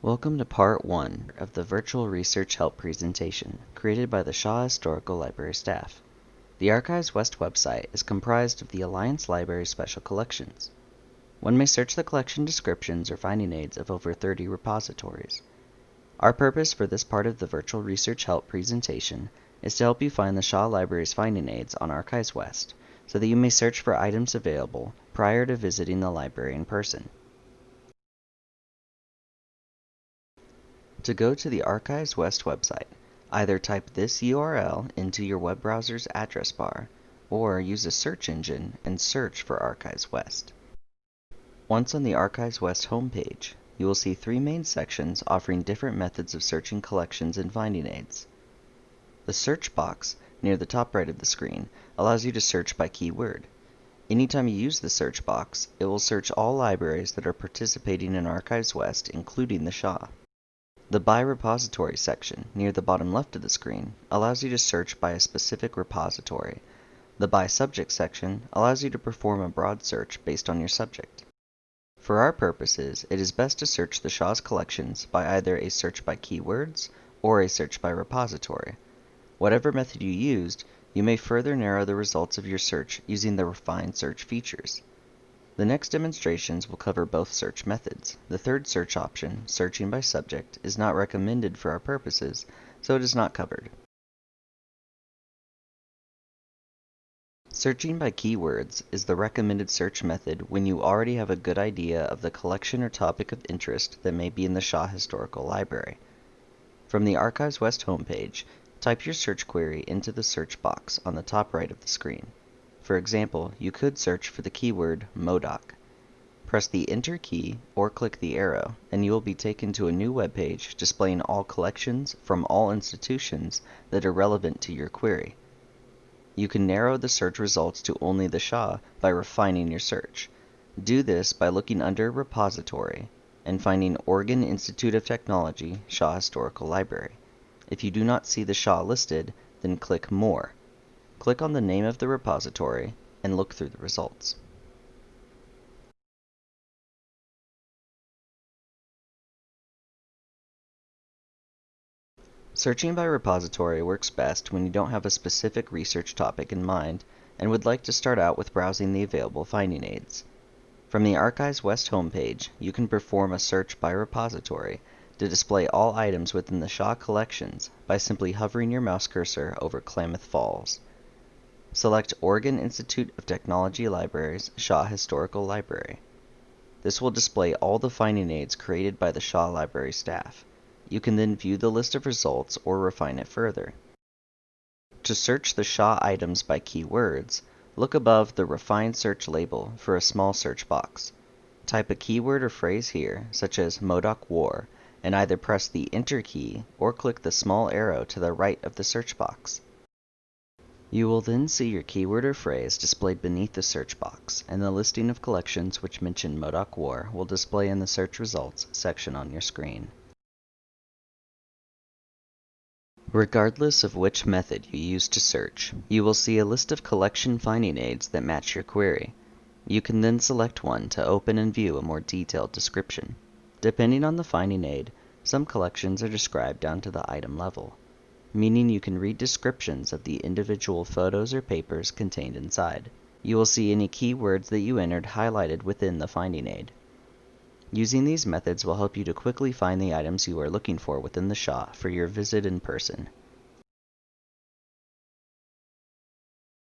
Welcome to part 1 of the Virtual Research Help presentation created by the Shaw Historical Library staff. The Archives West website is comprised of the Alliance Library Special Collections. One may search the collection descriptions or finding aids of over 30 repositories. Our purpose for this part of the Virtual Research Help presentation is to help you find the Shaw Library's finding aids on Archives West so that you may search for items available prior to visiting the library in person. To go to the Archives West website, either type this URL into your web browser's address bar or use a search engine and search for Archives West. Once on the Archives West homepage, you will see three main sections offering different methods of searching collections and finding aids. The search box near the top right of the screen allows you to search by keyword. Anytime you use the search box, it will search all libraries that are participating in Archives West, including the Shaw. The By Repository section, near the bottom left of the screen, allows you to search by a specific repository. The By Subject section allows you to perform a broad search based on your subject. For our purposes, it is best to search the Shaw's collections by either a search by keywords or a search by repository. Whatever method you used, you may further narrow the results of your search using the refined search features. The next demonstrations will cover both search methods. The third search option, searching by subject, is not recommended for our purposes, so it is not covered. Searching by keywords is the recommended search method when you already have a good idea of the collection or topic of interest that may be in the Shaw Historical Library. From the Archives West homepage, type your search query into the search box on the top right of the screen. For example, you could search for the keyword Modoc. Press the Enter key or click the arrow, and you will be taken to a new web page displaying all collections from all institutions that are relevant to your query. You can narrow the search results to only the Shaw by refining your search. Do this by looking under Repository and finding Oregon Institute of Technology Shaw Historical Library. If you do not see the Shaw listed, then click More. Click on the name of the repository and look through the results. Searching by repository works best when you don't have a specific research topic in mind and would like to start out with browsing the available finding aids. From the Archives West homepage, you can perform a search by repository to display all items within the Shaw collections by simply hovering your mouse cursor over Klamath Falls. Select Oregon Institute of Technology Libraries Shaw Historical Library. This will display all the finding aids created by the Shaw Library staff. You can then view the list of results or refine it further. To search the Shaw items by keywords, look above the Refine Search label for a small search box. Type a keyword or phrase here, such as Modoc War, and either press the Enter key or click the small arrow to the right of the search box. You will then see your keyword or phrase displayed beneath the search box, and the listing of collections which mention Modoc War will display in the Search Results section on your screen. Regardless of which method you use to search, you will see a list of collection finding aids that match your query. You can then select one to open and view a more detailed description. Depending on the finding aid, some collections are described down to the item level meaning you can read descriptions of the individual photos or papers contained inside. You will see any keywords that you entered highlighted within the finding aid. Using these methods will help you to quickly find the items you are looking for within the Shaw for your visit in person.